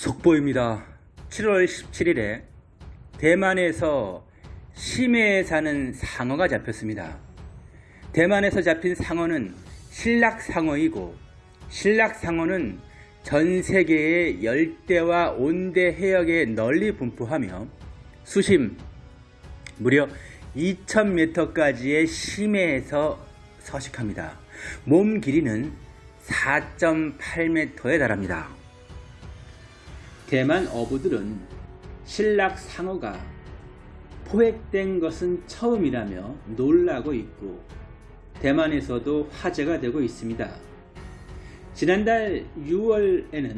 속보입니다. 7월 17일에 대만에서 심해에 사는 상어가 잡혔습니다. 대만에서 잡힌 상어는 신락상어이고 신락상어는 전 세계의 열대와 온대 해역에 널리 분포하며 수심 무려 2000m까지의 심해에서 서식합니다. 몸 길이는 4.8m에 달합니다. 대만 어부들은 신락 상어가 포획된 것은 처음이라며 놀라고 있고 대만에서도 화제가 되고 있습니다. 지난달 6월에는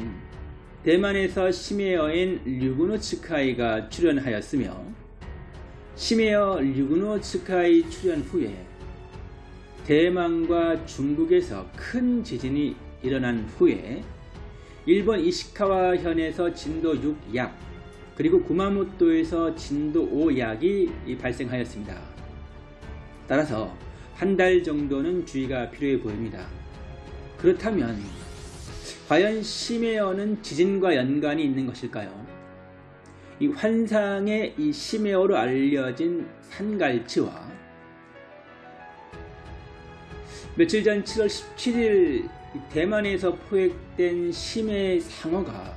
대만에서 심해어인 류그노 츠카이가 출연하였으며 심해어 류그노 츠카이 출연 후에 대만과 중국에서 큰 지진이 일어난 후에 일본 이시카와 현에서 진도 6약 그리고 구마모토에서 진도 5약이 발생하였습니다. 따라서 한 달 정도는 주의가 필요해 보입니다. 그렇다면 과연 심해어는 지진과 연관이 있는 것일까요? 이 환상의 이 심해어로 알려진 산갈치와 며칠 전 7월 17일 대만에서 포획된 심해 상어가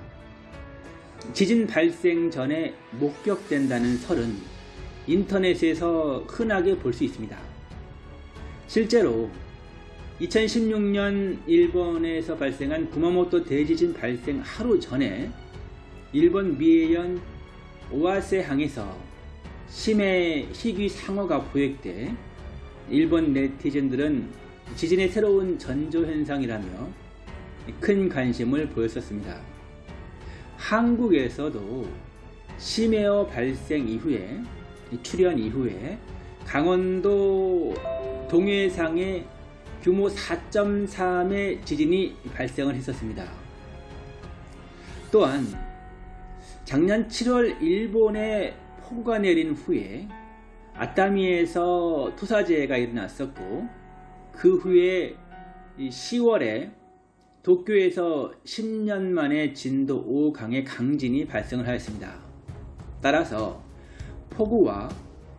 지진 발생 전에 목격된다는 설은 인터넷에서 흔하게 볼 수 있습니다. 실제로 2016년 일본에서 발생한 구마모토 대지진 발생 하루 전에 일본 미해현 오아세항에서 심해 희귀 상어가 포획돼 일본 네티즌들은 지진의 새로운 전조현상이라며 큰 관심을 보였었습니다. 한국에서도 심해어 발생 이후에 출현 이후에 강원도 동해상에 규모 4.3의 지진이 발생을 했었습니다. 또한 작년 7월 일본에 폭우가 내린 후에 아따미에서 토사재해가 일어났었고 그 후에 10월에 도쿄에서 10년 만에 진도 5강의 강진이 발생을 하였습니다. 따라서 폭우와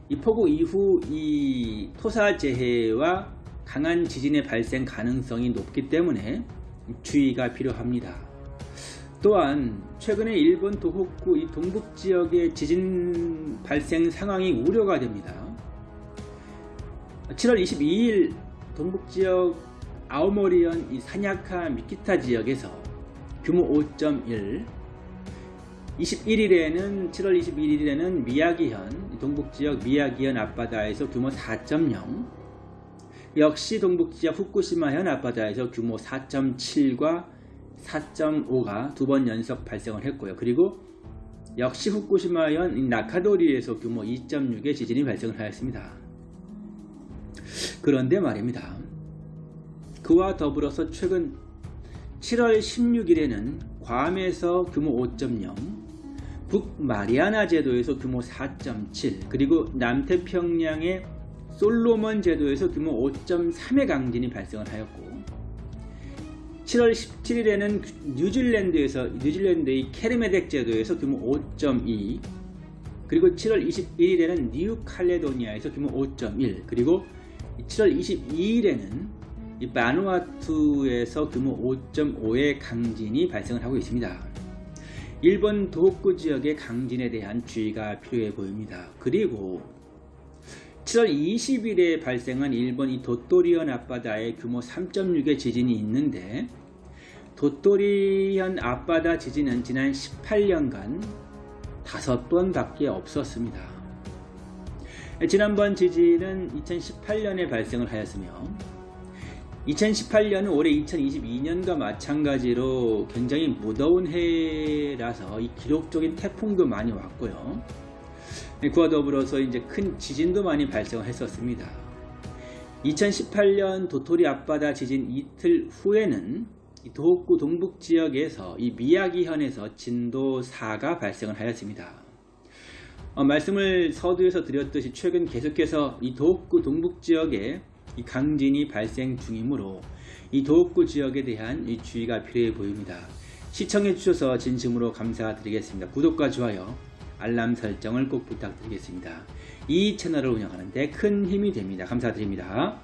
이 폭우 이후 이 토사재해와 강한 지진의 발생 가능성이 높기 때문에 주의가 필요합니다. 또한 최근에 일본 도호쿠 이 동북 지역의 지진 발생 상황이 우려가 됩니다. 7월 22일 동북 지역 아오모리현 이 사냐카 미키타 지역에서 규모 5.1 21일에는 7월 21일에는 미야기현 동북 지역 미야기현 앞바다에서 규모 4.0 역시 동북 지역 후쿠시마현 앞바다에서 규모 4.7과 4.5가 두 번 연속 발생을 했고요. 그리고 역시 후쿠시마현 나카도리에서 규모 2.6의 지진이 발생을 하였습니다. 그런데 말입니다. 그와 더불어서 최근 7월 16일에는 괌에서 규모 5.0, 북마리아나 제도에서 규모 4.7, 그리고 남태평양의 솔로몬 제도에서 규모 5.3의 강진이 발생을 하였고 7월 17일에는 뉴질랜드에서 뉴질랜드의 캐르메덱 제도에서 규모 5.2 그리고 7월 21일에는 뉴칼레도니아에서 규모 5.1 그리고 7월 22일에는 바누아투에서 규모 5.5의 강진이 발생을 하고 있습니다. 일본 도호쿠 지역의 강진에 대한 주의가 필요해 보입니다. 그리고 7월 20일에 발생한 일본 이 도토리현 앞바다에 규모 3.6의 지진이 있는데 도토리현 앞바다 지진은 지난 18년간 5번 밖에 없었습니다. 지난번 지진은 2018년에 발생을 하였으며 2018년은 올해 2022년과 마찬가지로 굉장히 무더운 해라서 이 기록적인 태풍도 많이 왔고요. 그와 더불어서 이제 큰 지진도 많이 발생했었습니다. 2018년 도토리 앞바다 지진 이틀 후에는 도호쿠 동북 지역에서 이 미야기현에서 진도 4가 발생을 하였습니다. 어, 말씀을 서두에서 드렸듯이 최근 계속해서 이 도호쿠 동북 지역에 이 강진이 발생 중이므로 이 도읍구 지역에 대한 이 주의가 필요해 보입니다. 시청해 주셔서 진심으로 감사드리겠습니다. 구독과 좋아요, 알람 설정을 꼭 부탁드리겠습니다. 이 채널을 운영하는데 큰 힘이 됩니다. 감사드립니다.